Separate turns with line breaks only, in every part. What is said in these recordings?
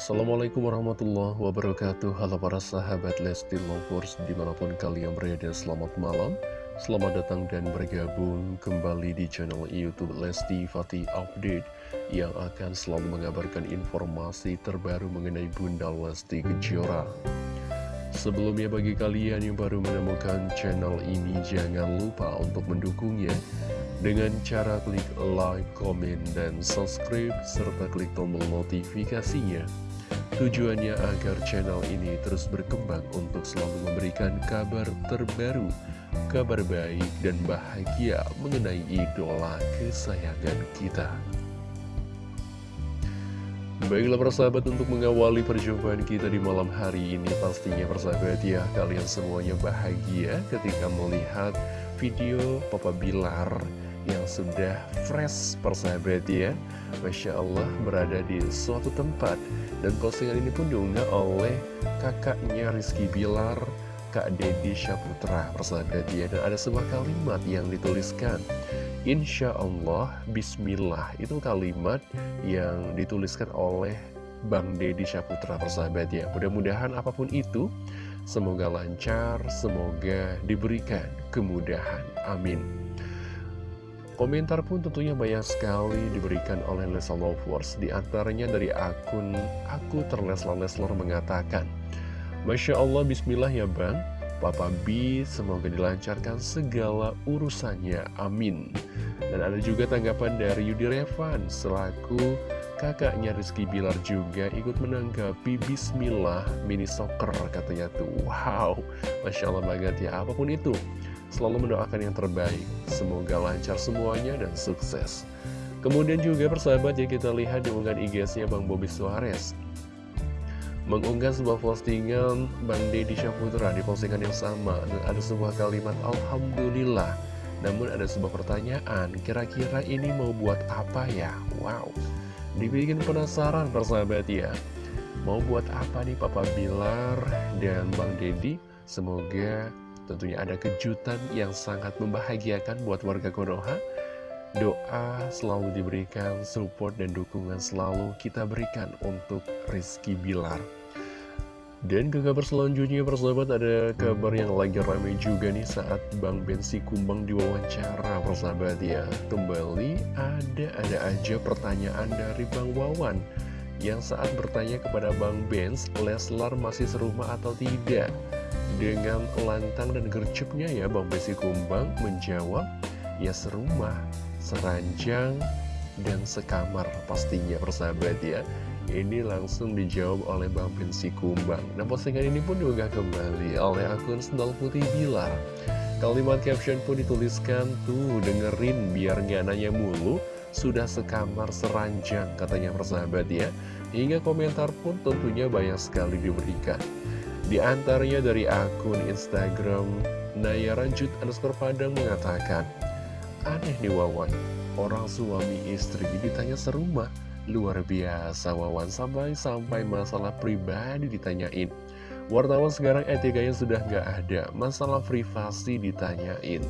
Assalamualaikum warahmatullahi wabarakatuh. Halo para sahabat Lesti Lovers Di mana pun kalian berada selamat malam. Selamat datang dan bergabung kembali di channel Youtube Lesti Fatih Update Yang akan selalu mengabarkan informasi terbaru mengenai Bunda Lesti Kejora. Sebelumnya bagi kalian yang baru menemukan channel ini Jangan lupa untuk mendukungnya dengan cara klik like, komen, dan subscribe, serta klik tombol notifikasinya. Tujuannya agar channel ini terus berkembang untuk selalu memberikan kabar terbaru, kabar baik dan bahagia mengenai idola kesayangan kita. Baiklah persahabat untuk mengawali perjumpaan kita di malam hari ini Pastinya persahabat ya kalian semuanya bahagia ketika melihat video Papa Bilar yang sudah fresh persahabat ya Masya Allah berada di suatu tempat dan postingan ini pun diunggah oleh kakaknya Rizky Bilar Kak Dedi Syaputra persahabat ya dan ada sebuah kalimat yang dituliskan Insya Allah Bismillah itu kalimat yang dituliskan oleh Bang Dedi Syaputra persahabat ya mudah-mudahan apa pun itu Semoga lancar, semoga diberikan kemudahan. Amin. Komentar pun tentunya banyak sekali diberikan oleh Lesa Lovers Di antaranya dari akun Aku Terleslar-Leslar mengatakan Masya Allah Bismillah ya Bang. Papa B semoga dilancarkan segala urusannya. Amin. Dan ada juga tanggapan dari Yudi Revan Selaku kakaknya Rizky Bilar juga ikut menanggapi Bismillah mini soccer katanya tuh. Wow Masya Allah banget ya apa pun itu selalu mendoakan yang terbaik. Semoga lancar semuanya dan sukses. Kemudian juga persahabat ya kita lihat di unggahan IG-nya Bang Bobby Suarez. Mengunggah sebuah postingan Bang Deddy Syaputra di postingan yang sama. Dan ada sebuah kalimat Alhamdulillah. Namun ada sebuah pertanyaan kira-kira ini mau buat apa ya? Wow. Dibikin penasaran persahabat ya. Mau buat apa nih Papa Bilar dan Bang Deddy? Semoga Tentunya ada kejutan yang sangat membahagiakan buat warga Konoha. Doa selalu diberikan, support dan dukungan selalu kita berikan untuk Rizky Bilar. Dan ke kabar selanjutnya persahabat ada kabar yang lagi ramai juga nih saat Bang Bensi Kumbang diwawancara persahabat ya Kembali ada-ada aja pertanyaan dari Bang Wawan Yang saat bertanya kepada Bang Benz Leslar masih serumah atau tidak dengan lantang dan gercepnya ya Bang Besi Kumbang menjawab Ya serumah, seranjang, dan sekamar pastinya persahabat ya. Ini langsung dijawab oleh Bang Besi Kumbang. Nah postingan ini pun juga kembali oleh akun Sendal Putih Bilar. Kalimat caption pun dituliskan tuh dengerin biar nggak nanya mulu. Sudah sekamar seranjang katanya persahabat ya. Hingga komentar pun tentunya banyak sekali diberikan di antaranya dari akun Instagram Naya Ranjut underscore Padang mengatakan Aneh nih Wawan, orang suami istri ditanya serumah Luar biasa Wawan, sampai-sampai masalah pribadi ditanyain. Wartawan sekarang etikanya sudah gak ada, masalah privasi ditanyain.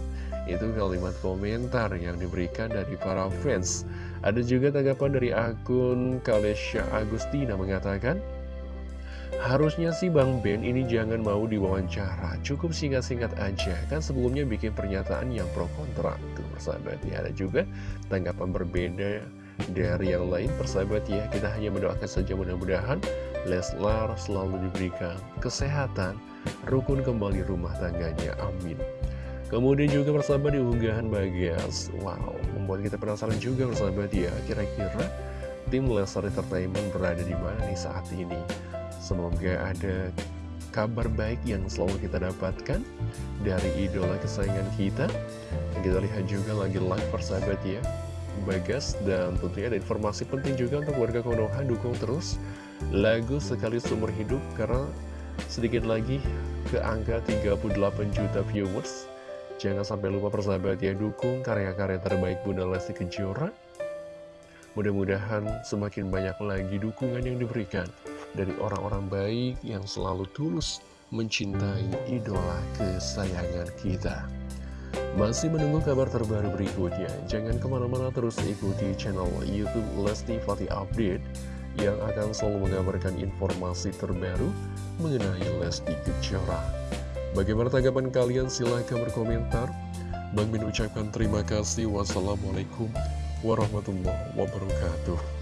Itu kalimat komentar yang diberikan dari para fans. Ada juga tanggapan dari akun Kalesha Agustina mengatakan Harusnya sih Bang Ben ini jangan mau diwawancara. Cukup singkat-singkat aja. Kan sebelumnya bikin pernyataan yang pro kontra Tuh persahabat ya. Ada juga tanggapan berbeda dari yang lain persahabat ya. Kita hanya mendoakan saja mudah-mudahan Leslar selalu diberikan kesehatan Rukun kembali rumah tangganya. Amin. Kemudian juga persahabat di unggahan Bagas. Wow membuat kita penasaran juga persahabat ya. Kira-kira tim Leslar Entertainment berada di mana nih saat ini Semoga ada kabar baik yang selalu kita dapatkan dari idola kesayangan kita. Kita lihat juga lagi live persahabat ya. Bagas dan tentunya ada informasi penting juga untuk warga Konoha dukung terus lagu sekali seumur hidup karena sedikit lagi ke angka 38 juta viewers jangan sampai lupa persahabat ya dukung karya-karya terbaik Bunda Lesti Kejora mudah-mudahan semakin banyak lagi dukungan yang diberikan dari orang-orang baik yang selalu tulus mencintai idola kesayangan kita. Masih menunggu kabar terbaru berikutnya, jangan ke mana-mana terus ikuti channel Youtube Lesti Fati Update yang akan selalu mengabarkan informasi terbaru mengenai Lesti Kejora. Bagaimana tanggapan kalian? Silahkan berkomentar. Bang Min ucapkan terima kasih. Wassalamualaikum warahmatullahi wabarakatuh.